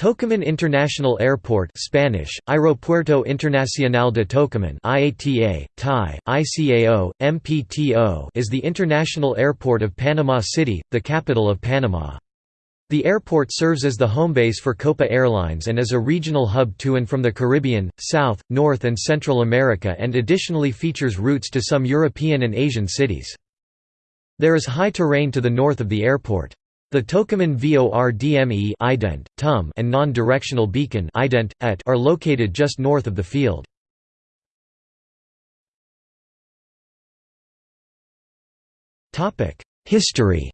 Tocumen International Airport Spanish, Aeropuerto Internacional de Tocumen IATA, Thai, ICAO, MPTO is the international airport of Panama City, the capital of Panama. The airport serves as the home base for Copa Airlines and as a regional hub to and from the Caribbean, South, North and Central America and additionally features routes to some European and Asian cities. There is high terrain to the north of the airport. The Tocumen VORDME ident, TUM and non-directional beacon ident, ET are located just north of the field. History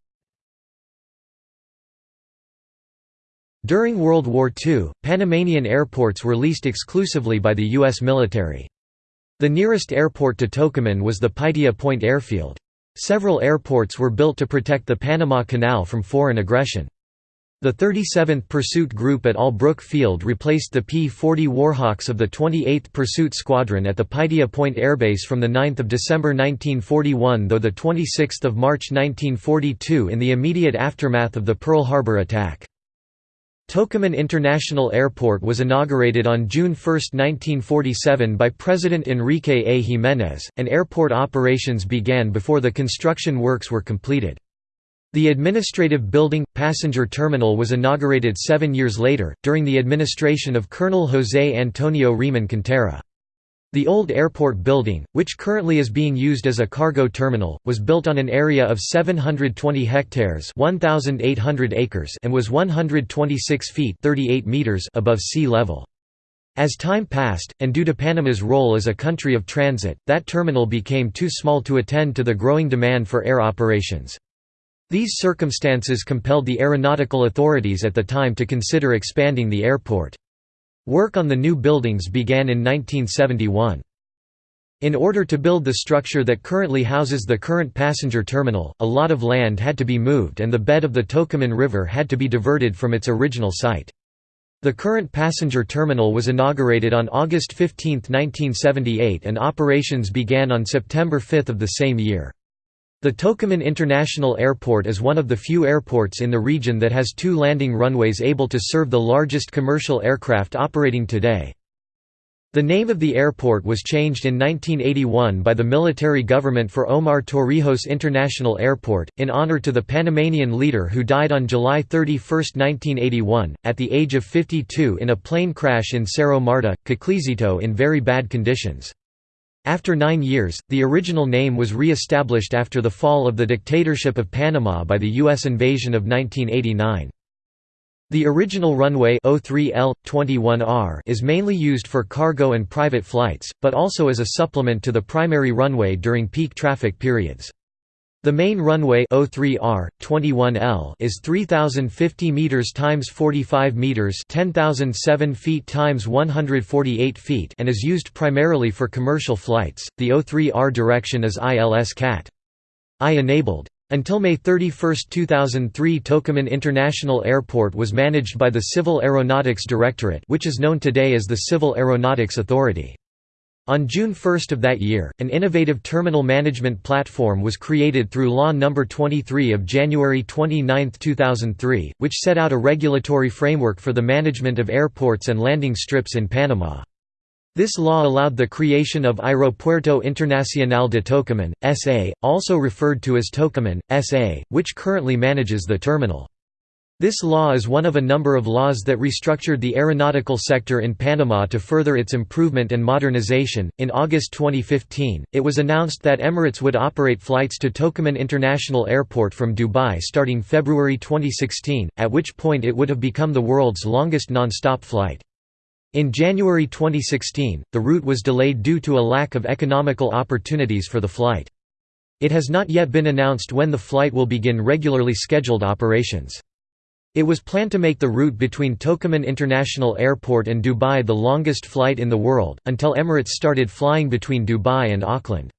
During World War II, Panamanian airports were leased exclusively by the U.S. military. The nearest airport to Tocumen was the Paitilla Point Airfield. Several airports were built to protect the Panama Canal from foreign aggression. The 37th Pursuit Group at Albrook Field replaced the P-40 Warhawks of the 28th Pursuit Squadron at the Paitilla Point Airbase from 9 December 1941 though 26 March 1942 in the immediate aftermath of the Pearl Harbor attack. Tocumen International Airport was inaugurated on June 1, 1947 by President Enrique A. Jiménez, and airport operations began before the construction works were completed. The administrative building, passenger terminal was inaugurated seven years later, during the administration of Colonel José Antonio Remón Cantera. The old airport building, which currently is being used as a cargo terminal, was built on an area of 720 hectares 1,800 acres and was 126 feet 38 meters above sea level. As time passed, and due to Panama's role as a country of transit, that terminal became too small to attend to the growing demand for air operations. These circumstances compelled the aeronautical authorities at the time to consider expanding the airport. Work on the new buildings began in 1971. In order to build the structure that currently houses the current passenger terminal, a lot of land had to be moved and the bed of the Tocumen River had to be diverted from its original site. The current passenger terminal was inaugurated on August 15, 1978 and operations began on September 5 of the same year. The Tocumen International Airport is one of the few airports in the region that has two landing runways able to serve the largest commercial aircraft operating today. The name of the airport was changed in 1981 by the military government for Omar Torrijos International Airport, in honor to the Panamanian leader who died on July 31, 1981, at the age of 52 in a plane crash in Cerro Marta, Coclesito in very bad conditions. After nine years, the original name was re-established after the fall of the dictatorship of Panama by the U.S. invasion of 1989. The original runway 03L-21R is mainly used for cargo and private flights, but also as a supplement to the primary runway during peak traffic periods. The main runway 03R 21L is 3050 meters times 45 meters, 10007 feet times 148 feet, and is used primarily for commercial flights. The O3R direction is ILS CAT I enabled. Until May 31, 2003 Tocumen International Airport was managed by the Civil Aeronautics Directorate which is known today as the Civil Aeronautics Authority. On June 1 of that year, an innovative terminal management platform was created through Law No. 23 of January 29, 2003, which set out a regulatory framework for the management of airports and landing strips in Panama. This law allowed the creation of Aeropuerto Internacional de Tocumen, S.A., also referred to as Tocumen, S.A., which currently manages the terminal. This law is one of a number of laws that restructured the aeronautical sector in Panama to further its improvement and modernization. In August 2015, it was announced that Emirates would operate flights to Tocumen International Airport from Dubai starting February 2016, at which point it would have become the world's longest non-stop flight. In January 2016, the route was delayed due to a lack of economical opportunities for the flight. It has not yet been announced when the flight will begin regularly scheduled operations. It was planned to make the route between Tocumen International Airport and Dubai the longest flight in the world, until Emirates started flying between Dubai and Auckland.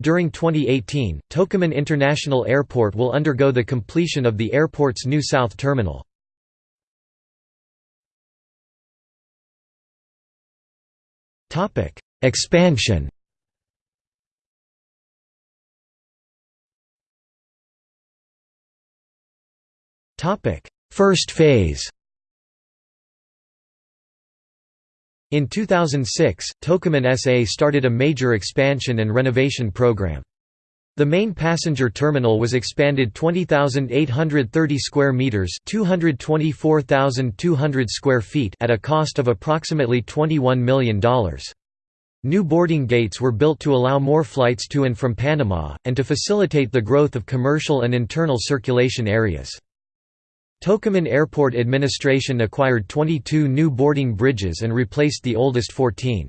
During 2018, Tocumen International Airport will undergo the completion of the airport's new south terminal. Expansion First phase In 2006, Tocumen SA started a major expansion and renovation program. The main passenger terminal was expanded 20,830 square meters, 224,200 square feet at a cost of approximately $21 million. New boarding gates were built to allow more flights to and from Panama, and to facilitate the growth of commercial and internal circulation areas. Tocumen Airport Administration acquired 22 new boarding bridges and replaced the oldest 14.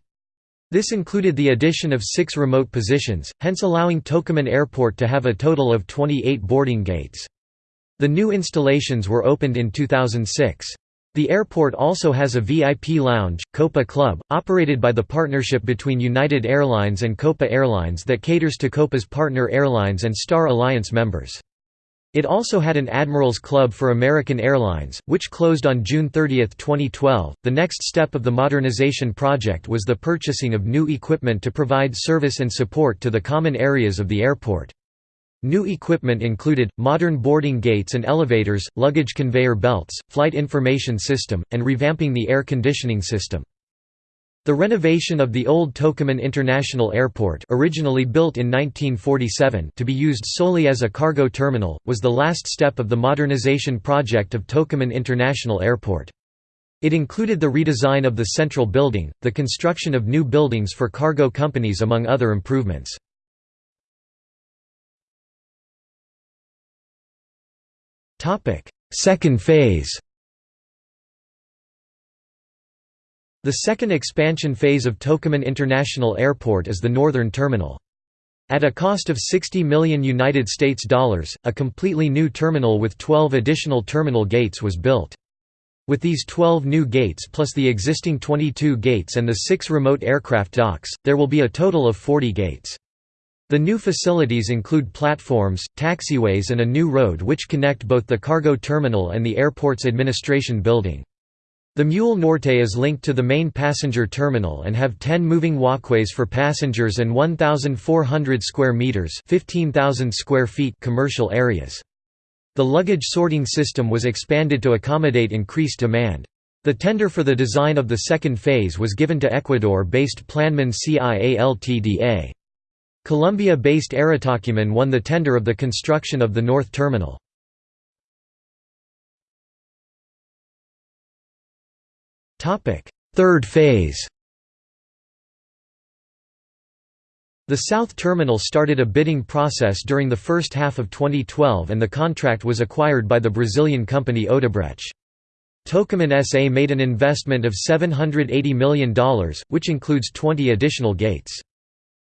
This included the addition of six remote positions, hence allowing Tocumen Airport to have a total of 28 boarding gates. The new installations were opened in 2006. The airport also has a VIP lounge, Copa Club, operated by the partnership between United Airlines and Copa Airlines that caters to Copa's partner airlines and Star Alliance members. It also had an Admirals Club for American Airlines, which closed on June 30, 2012. The next step of the modernization project was the purchasing of new equipment to provide service and support to the common areas of the airport. New equipment included, modern boarding gates and elevators, luggage conveyor belts, flight information system, and revamping the air conditioning system. The renovation of the old Tocumen International Airport originally built in 1947 to be used solely as a cargo terminal, was the last step of the modernization project of Tocumen International Airport. It included the redesign of the central building, the construction of new buildings for cargo companies among other improvements. Second phase The second expansion phase of Tocumen International Airport is the northern terminal. At a cost of 60 million United States dollars, a completely new terminal with 12 additional terminal gates was built. With these 12 new gates plus the existing 22 gates and the 6 remote aircraft docks, there will be a total of 40 gates. The new facilities include platforms, taxiways and a new road which connect both the cargo terminal and the airport's administration building. The Muelle Norte is linked to the main passenger terminal and have 10 moving walkways for passengers and 1,400 square meters (15,000 square feet) commercial areas. The luggage sorting system was expanded to accommodate increased demand. The tender for the design of the second phase was given to Ecuador-based Planman CIA Ltda. Colombia-based Aerotocumen won the tender of the construction of the North Terminal. Third phase The South Terminal started a bidding process during the first half of 2012 and the contract was acquired by the Brazilian company Odebrecht. Tocumen SA made an investment of $780 million, which includes 20 additional gates.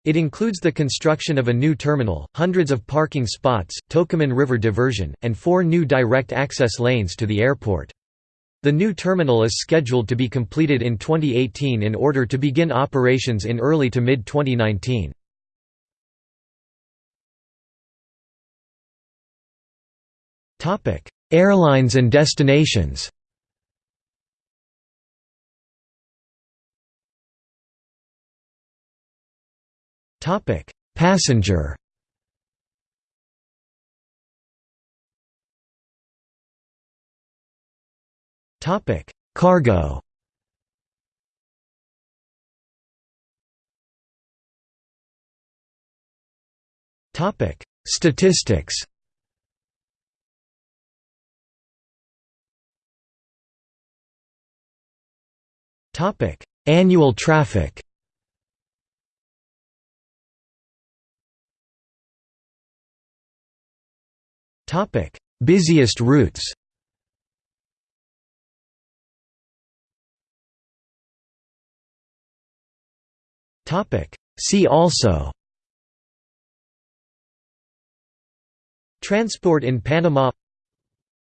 It includes the construction of a new terminal, hundreds of parking spots, Tocumen River diversion, and four new direct access lanes to the airport. The new terminal is scheduled to be completed in 2018 in order to begin operations in early to mid-2019. Airlines and destinations Passenger Topic: Cargo. Topic: Statistics. Topic: Annual traffic. Topic: Busiest routes. Topic. See also. Transport in Panama.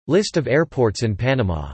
List of airports in Panama